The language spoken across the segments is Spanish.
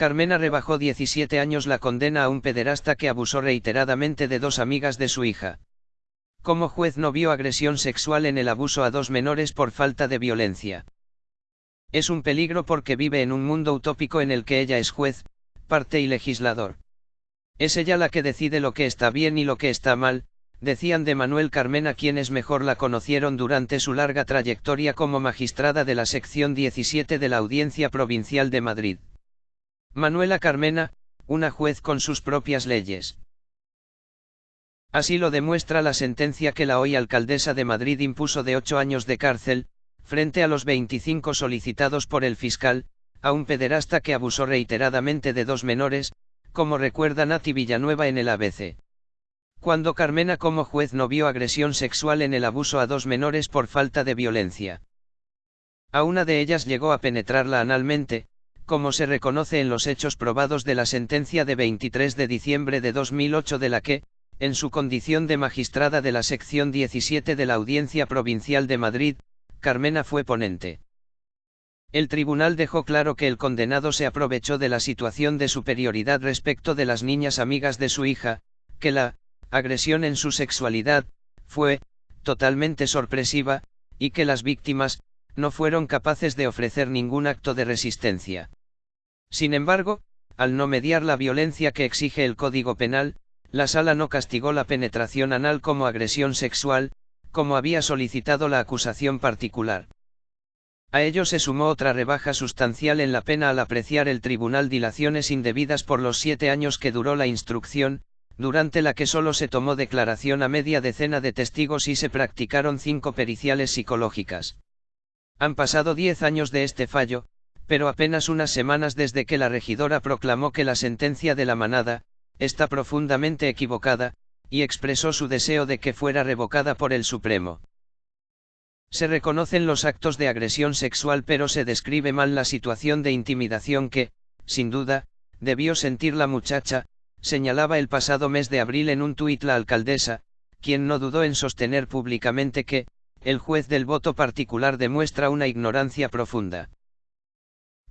Carmena rebajó 17 años la condena a un pederasta que abusó reiteradamente de dos amigas de su hija. Como juez no vio agresión sexual en el abuso a dos menores por falta de violencia. Es un peligro porque vive en un mundo utópico en el que ella es juez, parte y legislador. Es ella la que decide lo que está bien y lo que está mal, decían de Manuel Carmena quienes mejor la conocieron durante su larga trayectoria como magistrada de la sección 17 de la Audiencia Provincial de Madrid. Manuela Carmena, una juez con sus propias leyes. Así lo demuestra la sentencia que la hoy alcaldesa de Madrid impuso de ocho años de cárcel, frente a los 25 solicitados por el fiscal, a un pederasta que abusó reiteradamente de dos menores, como recuerda Nati Villanueva en el ABC. Cuando Carmena como juez no vio agresión sexual en el abuso a dos menores por falta de violencia. A una de ellas llegó a penetrarla analmente, como se reconoce en los hechos probados de la sentencia de 23 de diciembre de 2008 de la que, en su condición de magistrada de la sección 17 de la Audiencia Provincial de Madrid, Carmena fue ponente. El tribunal dejó claro que el condenado se aprovechó de la situación de superioridad respecto de las niñas amigas de su hija, que la agresión en su sexualidad fue totalmente sorpresiva, y que las víctimas no fueron capaces de ofrecer ningún acto de resistencia. Sin embargo, al no mediar la violencia que exige el Código Penal, la sala no castigó la penetración anal como agresión sexual, como había solicitado la acusación particular. A ello se sumó otra rebaja sustancial en la pena al apreciar el tribunal dilaciones indebidas por los siete años que duró la instrucción, durante la que solo se tomó declaración a media decena de testigos y se practicaron cinco periciales psicológicas. Han pasado diez años de este fallo, pero apenas unas semanas desde que la regidora proclamó que la sentencia de la manada, está profundamente equivocada, y expresó su deseo de que fuera revocada por el Supremo. Se reconocen los actos de agresión sexual pero se describe mal la situación de intimidación que, sin duda, debió sentir la muchacha, señalaba el pasado mes de abril en un tuit la alcaldesa, quien no dudó en sostener públicamente que, el juez del voto particular demuestra una ignorancia profunda.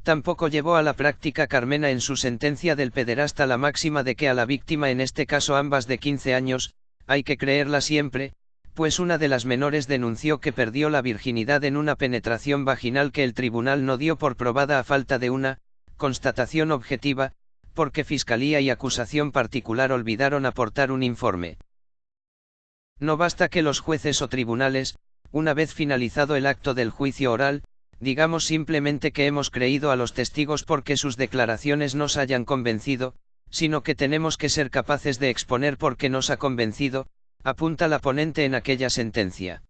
Tampoco llevó a la práctica Carmena en su sentencia del pederasta la máxima de que a la víctima en este caso ambas de 15 años, hay que creerla siempre, pues una de las menores denunció que perdió la virginidad en una penetración vaginal que el tribunal no dio por probada a falta de una constatación objetiva, porque Fiscalía y acusación particular olvidaron aportar un informe. No basta que los jueces o tribunales, una vez finalizado el acto del juicio oral, digamos simplemente que hemos creído a los testigos porque sus declaraciones nos hayan convencido, sino que tenemos que ser capaces de exponer por qué nos ha convencido, apunta la ponente en aquella sentencia.